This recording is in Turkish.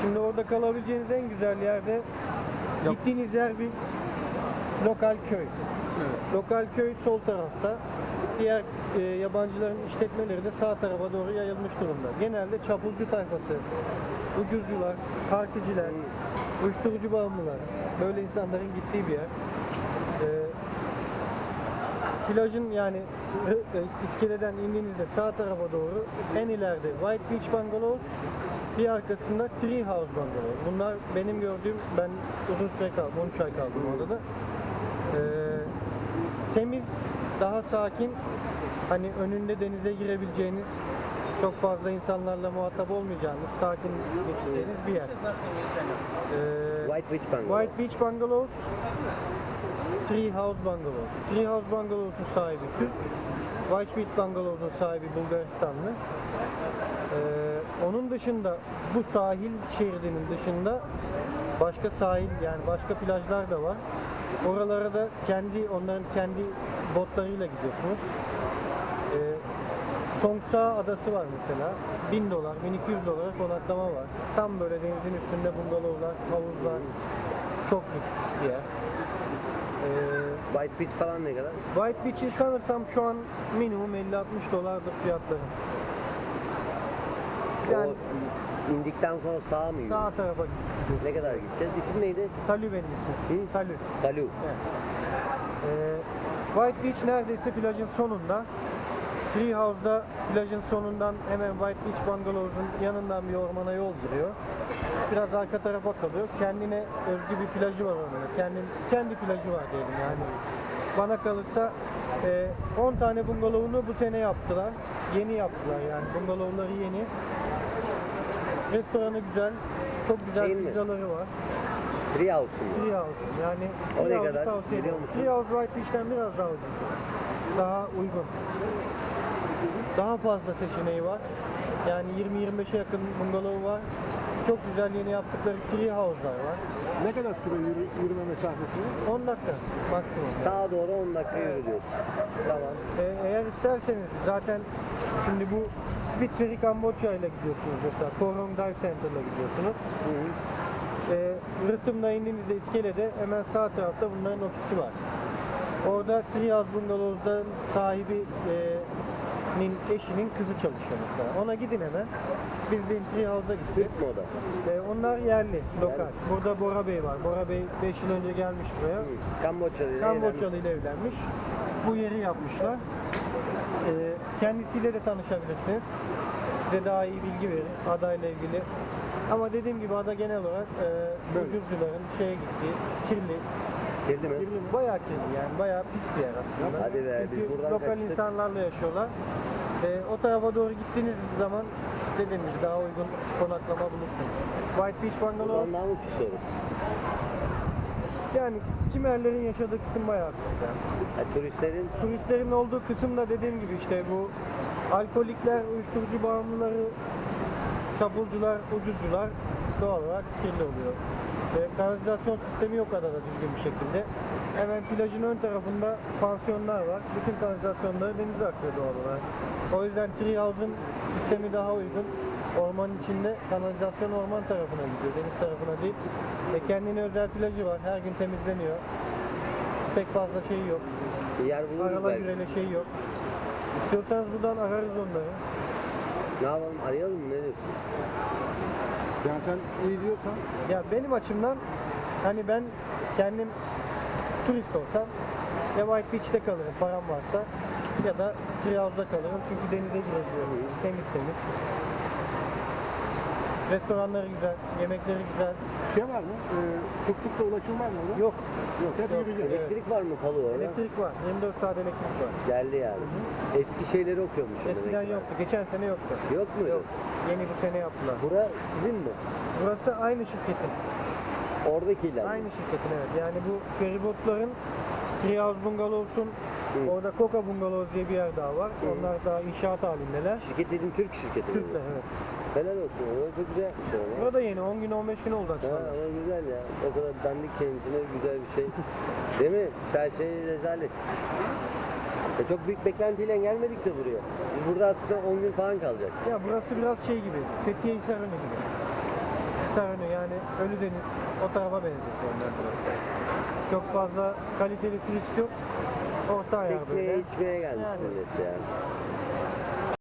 Şimdi orada kalabileceğiniz en güzel yerde gittiğiniz yer bir lokal köy. Evet. Lokal köy sol tarafta. Diğer e, yabancıların işletmeleri de sağ tarafa doğru yayılmış durumda. Genelde çapulcu tayfası, ucuzcular, particiler, uyuşturucu bağımlılar. Böyle insanların gittiği bir yer. E, plajın yani e, iskeleden indiğinizde sağ tarafa doğru en ileride White Beach Bungalows bir arkasında Tree House Bungalow. Bunlar benim gördüğüm ben uzun süre kaldım 13 ay kaldım orada da. Ee, temiz, daha sakin, hani önünde denize girebileceğiniz, çok fazla insanlarla muhatap olmayacağınız, sakin geçeceğiniz bir yer. Ee, White Witch Bungalow. White Beach Bungalows, Tree House Bungalows. Tree House Bungalows'un sahibi Türk, White Beach Bungalows'un sahibi Bulgaristanlı. Onun dışında bu sahil şeridinin dışında başka sahil yani başka plajlar da var. Oralara da kendi onların kendi botlarıyla gidiyorsunuz. Ee, Songsa adası var mesela. 1000 dolar, 1200 dolara konaklama var. Tam böyle denizin üstünde bungalovlar, havuzlar. Çok lüks bir yer. Ee, White Beach falan ne kadar? White Beach'i sanırsam şu an minimum 50-60 dolardır fiyatları. Yani O indikten sonra sağ mı sağ tarafa gidiyoruz. Ne kadar gideceğiz? İsim neydi? Talü benim ismim. Hı? Talü. Dalu. Evet. Ee, White Beach neredeyse plajın sonunda. Tree House'da plajın sonundan hemen White Beach Bungalows'un yanından bir ormana yol giriyor. Biraz arka tarafa kalıyor. Kendine özgü bir plajı var orada. Kendi, kendi plajı var diyelim yani. Bana kalırsa e, 10 tane bungalovunu bu sene yaptılar. Yeni yaptılar yani. Bungalovları yeni. Restoranı güzel. Çok güzel Şeyin mi? pizzaları var. Tree House'un mu? Tree House yani O ne kadar tavsiye biliyor ederim. musun? White Beach'ten biraz daha ucuz. Daha uygun. Daha fazla seçeneği var. Yani 20-25'e yakın bungalov var. Çok güzel yeni yaptıkları tree house'lar var. Ne kadar süre yürü, yürüme mesafesi? 10 dakika maksimum. Sağa doğru 10 dakika yürüyoruz. Tamam. Ee, eğer isterseniz zaten şimdi bu Spitberry Kamboçya ile gidiyorsunuz mesela. Korong Dive Center'la gidiyorsunuz. Hı hı. e, rıhtımda indiğinizde iskelede hemen sağ tarafta bunların ofisi var. Orada Triyaz Bungalov'da sahibi e, nin eşinin kızı çalışıyor mesela. Ona gidin hemen. Biz de Triyaz'a gittik. Türk mü o da? E, onlar yerli, lokal. Yerli. Burada Bora Bey var. Bora Bey 5 yıl önce gelmiş buraya. Kamboçyalı. ile ile evlenmiş. Bu yeri yapmışlar. Kendisiyle de tanışabilirsiniz. Size daha iyi bilgi verir adayla ilgili. Ama dediğim gibi ada genel olarak e, Böyle. ucuzcuların şeye gittiği, kirli, Girdi mi? kirli, bayağı kirli yani bayağı pis bir yer aslında. Hadi be, biz Çünkü buradan lokal kaçtık. insanlarla yaşıyorlar. E, o tarafa doğru gittiğiniz zaman dediğim gibi daha uygun konaklama bulursunuz. White Beach Bungalow Buradan daha mı pis olur? Yani Cimerlerin yaşadığı kısım bayağı yani. Ha, turistlerin turistlerin olduğu kısımda dediğim gibi işte bu alkolikler, uyuşturucu bağımlıları, çapulcular, ucuzcular doğal olarak kirli oluyor. Ve kanalizasyon sistemi yok kadar da düzgün bir şekilde. Hemen plajın ön tarafında pansiyonlar var. Bütün kanalizasyonları denize akıyor doğal olarak. O yüzden Tree House'un sistemi daha uygun. Ormanın içinde kanalizasyon orman tarafına gidiyor, deniz tarafına değil. E kendine özel plajı var, her gün temizleniyor. Pek fazla şey yok. bir yer buluruz Arala belki. gürele şey yok. İstiyorsanız buradan ararız onları. Ne yapalım? Arayalım mı? Ne diyorsun? Yani sen iyi diyorsan Ya benim açımdan hani ben kendim turist olsam ya White Beach'te kalırım param varsa ya da Trihouse'da kalırım çünkü denize girebiliyorum. Temiz temiz. Restoranları güzel, yemekleri güzel. şey var mı? Ee, tuk tukla ulaşım var mı orada? Yok, Yok. Hep Yok. yürüyeceğiz. Evet. Elektrik var mı Palu orada? elektrik var. 24 saat elektrik var. Geldi yani. Eski şeyleri okuyormuş. Eskiden yoktu. Geçen sene yoktu. Yok mu? Yok. Yeni bu sene yaptılar. Bura sizin mi? Burası aynı şirketin. Oradakiler. mi? Aynı şirketin evet. Yani bu feribotların Treehouse Bungalovs'un Hı. orada Coca Bungalows diye bir yer daha var. Hı. Onlar daha inşaat halindeler. Şirket dedim Türk şirketi. mi? Türkler evet. Helal olsun. Orada çok güzel yapmışlar. ama. Burada yeni 10 gün 15 gün oldu Ha, açılan. ama güzel ya. O kadar dandik kendisine güzel bir şey. Değil mi? Her şey rezalet. E çok büyük beklentiyle gelmedik de buraya. Biz burada aslında 10 gün falan kalacak. Ya burası biraz şey gibi. Fethiye Hisarı'nı gibi. Hisarönü yani Ölüdeniz o tarafa benzetiyorum ben burası. Çok fazla kaliteli turist yok. Orta ayar Çekmeye böyle. içmeye gelmiş Yani. millet yani.